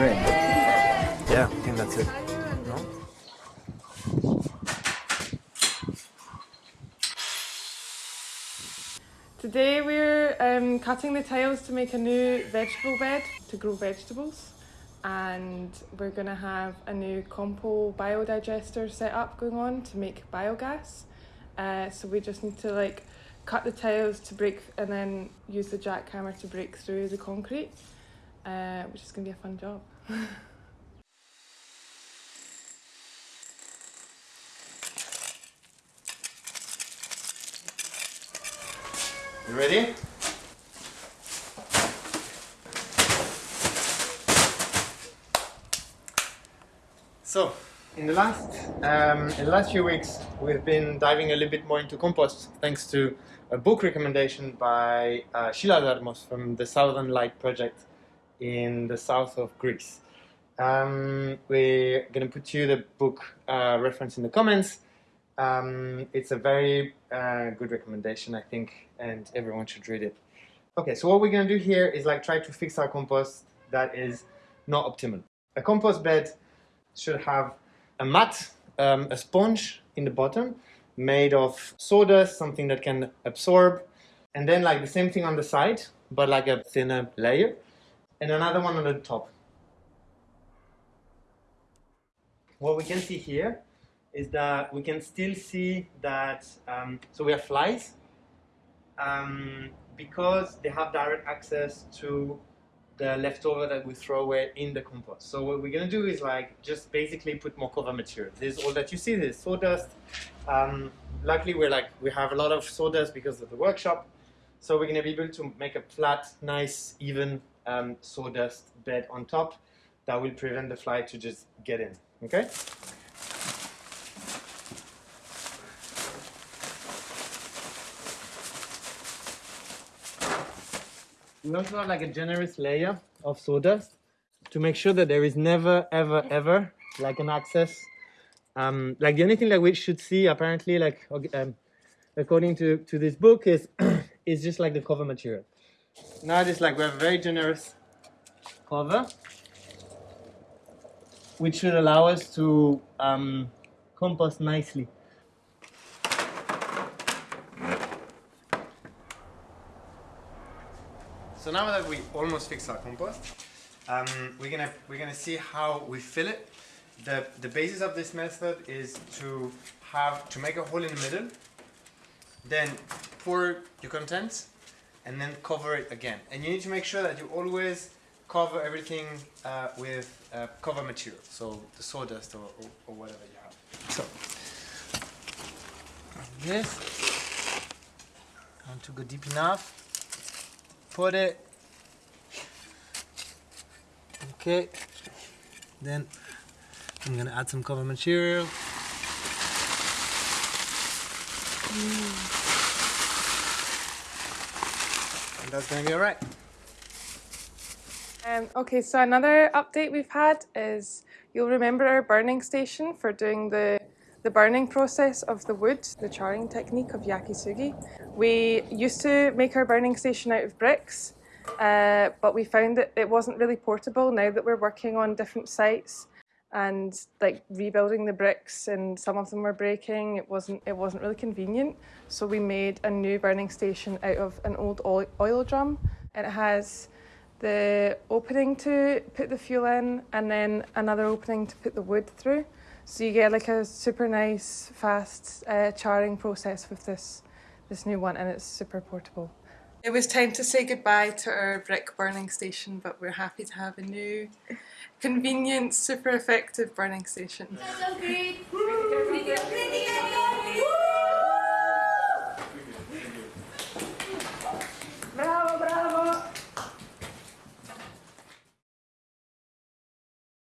red. Yeah, I think that's it. No? Today we're um, cutting the tiles to make a new vegetable bed to grow vegetables and we're going to have a new compo biodigester set up going on to make biogas. Uh, so we just need to like cut the tiles to break and then use the jackhammer to break through the concrete, uh, which is going to be a fun job. You ready? So, in the last um, in the last few weeks, we've been diving a little bit more into compost, thanks to a book recommendation by uh, Sheila Darmos from the Southern Light Project in the south of Greece. Um, we're going to put you the book uh, reference in the comments. Um, it's a very uh, good recommendation, I think, and everyone should read it. Okay, so what we're going to do here is like try to fix our compost that is not optimal. A compost bed should have a mat, um, a sponge in the bottom, made of sawdust, something that can absorb, and then like the same thing on the side, but like a thinner layer, and another one on the top. What we can see here is that we can still see that, um, so we have flies, um, because they have direct access to the leftover that we throw away in the compost. So what we're gonna do is like just basically put more cover material. This is all that you see, this is sawdust. Um, luckily we're like, we have a lot of sawdust because of the workshop. So we're gonna be able to make a flat, nice, even um, sawdust bed on top that will prevent the fly to just get in, okay? We also have like a generous layer of sawdust to make sure that there is never, ever, ever like an access. Um, like the only thing that we should see apparently, like um, according to, to this book, is is just like the cover material. Now it's like we have a very generous cover, which should allow us to um, compost nicely. So now that we almost fixed our compost, um, we're gonna we're gonna see how we fill it. The the basis of this method is to have to make a hole in the middle, then pour your contents, and then cover it again. And you need to make sure that you always cover everything uh, with uh, cover material, so the sawdust or, or, or whatever you have. So this, want to go deep enough. Put it. Okay. Then I'm gonna add some cover material that's gonna be alright Um, okay, so another update we've had is you'll remember our burning station for doing the, the burning process of the wood, the charring technique of yakisugi. We used to make our burning station out of bricks, uh, but we found that it wasn't really portable now that we're working on different sites and like rebuilding the bricks and some of them were breaking it wasn't it wasn't really convenient so we made a new burning station out of an old oil, drum and it has the opening to put the fuel in and then another opening to put the wood through. So you get like a super nice, fast uh, charring process with this, this new one and it's super portable. It was time to say goodbye to our brick burning station but we're happy to have a new, convenient, super effective burning station.